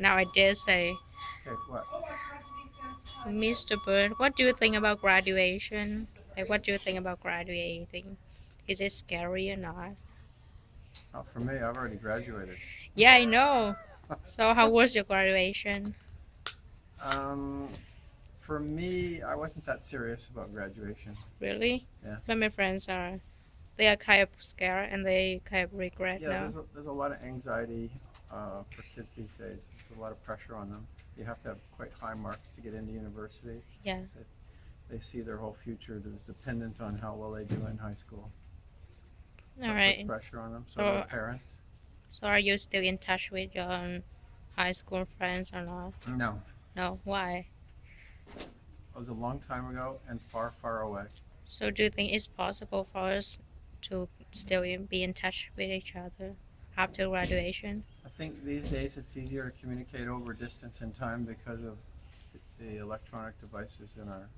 Now I dare say, Okay, what? Mr. Bird, what do you think about graduation? Like, what do you think about graduating? Is it scary or not? Oh, for me, I've already graduated. Yeah, I know. So, how was your graduation? Um, for me, I wasn't that serious about graduation. Really? Yeah. But my friends are, they are kind of scared and they kind of regret Yeah, now. there's a, there's a lot of anxiety uh, for kids these days. There's a lot of pressure on them. You have to have quite high marks to get into university. Yeah. They see their whole future is dependent on how well they do in high school. All That right. pressure on them. So So- parents. So, are you still in touch with your um, high school friends or not? No, No. Why? it was a long time ago and far, far away. So, do you think it's possible for us to still be in touch with each other after graduation? I think these days it's easier to communicate over distance and time because of the electronic devices in our,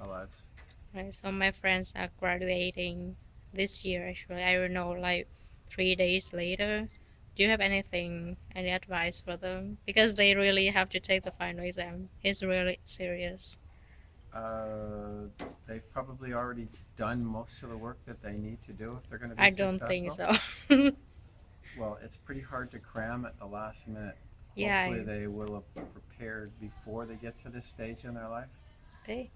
our lives. Right. So, my friends are graduating this year. Actually, I don't know, like three days later. Do you have anything, any advice for them? Because they really have to take the final exam. It's really serious. Uh, they've probably already done most of the work that they need to do if they're going to be I successful. don't think so. Well, it's pretty hard to cram at the last minute. yeah. Hopefully, they will have prepared before they get to this stage in their life. Okay.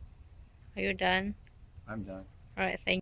Are you done? I'm done. All right. Thank